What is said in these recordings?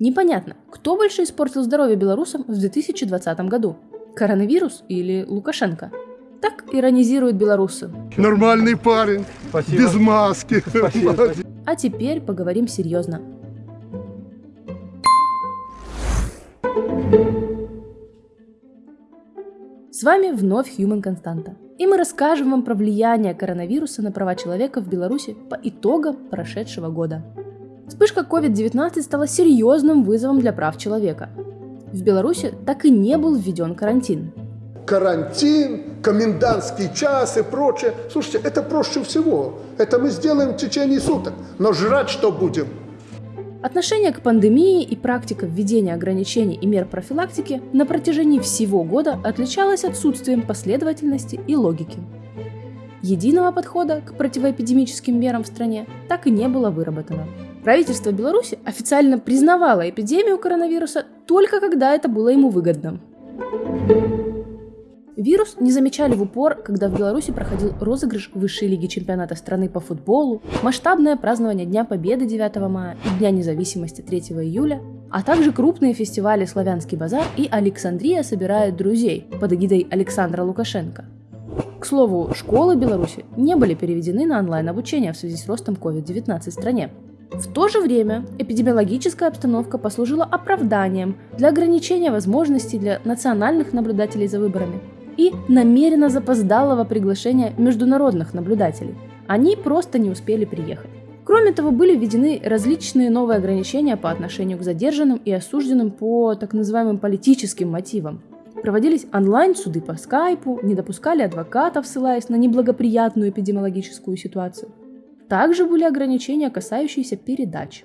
Непонятно, кто больше испортил здоровье белорусам в 2020 году? Коронавирус или Лукашенко? Так иронизируют белорусы. Нормальный парень, Спасибо. без маски. Спасибо, спасибо. А теперь поговорим серьезно. С вами вновь Human Константа. И мы расскажем вам про влияние коронавируса на права человека в Беларуси по итогам прошедшего года. Вспышка COVID-19 стала серьезным вызовом для прав человека. В Беларуси так и не был введен карантин. Карантин, комендантский час и прочее. Слушайте, это проще всего. Это мы сделаем в течение суток. Но жрать что будем? Отношение к пандемии и практика введения ограничений и мер профилактики на протяжении всего года отличалась отсутствием последовательности и логики. Единого подхода к противоэпидемическим мерам в стране так и не было выработано. Правительство Беларуси официально признавало эпидемию коронавируса только когда это было ему выгодно. Вирус не замечали в упор, когда в Беларуси проходил розыгрыш высшей лиги чемпионата страны по футболу, масштабное празднование Дня Победы 9 мая и Дня независимости 3 июля, а также крупные фестивали «Славянский базар» и «Александрия собирает друзей» под эгидой Александра Лукашенко. К слову, школы Беларуси не были переведены на онлайн-обучение в связи с ростом COVID-19 в стране. В то же время эпидемиологическая обстановка послужила оправданием для ограничения возможностей для национальных наблюдателей за выборами и намеренно запоздалого приглашения международных наблюдателей. Они просто не успели приехать. Кроме того, были введены различные новые ограничения по отношению к задержанным и осужденным по так называемым политическим мотивам. Проводились онлайн-суды по скайпу, не допускали адвокатов, ссылаясь на неблагоприятную эпидемиологическую ситуацию. Также были ограничения, касающиеся передач.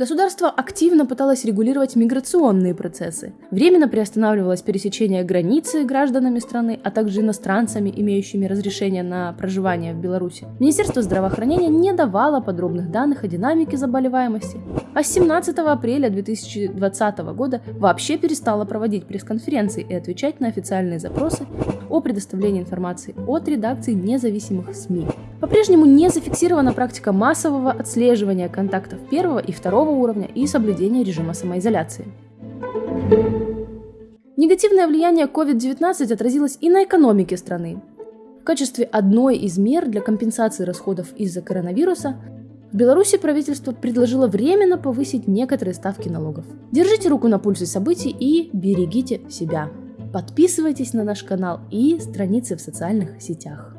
Государство активно пыталось регулировать миграционные процессы. Временно приостанавливалось пересечение границы гражданами страны, а также иностранцами, имеющими разрешение на проживание в Беларуси. Министерство здравоохранения не давало подробных данных о динамике заболеваемости, а с 17 апреля 2020 года вообще перестало проводить пресс-конференции и отвечать на официальные запросы о предоставлении информации от редакций независимых СМИ. По-прежнему не зафиксирована практика массового отслеживания контактов первого и второго уровня и соблюдения режима самоизоляции. Негативное влияние COVID-19 отразилось и на экономике страны. В качестве одной из мер для компенсации расходов из-за коронавируса в Беларуси правительство предложило временно повысить некоторые ставки налогов. Держите руку на пульсе событий и берегите себя. Подписывайтесь на наш канал и страницы в социальных сетях.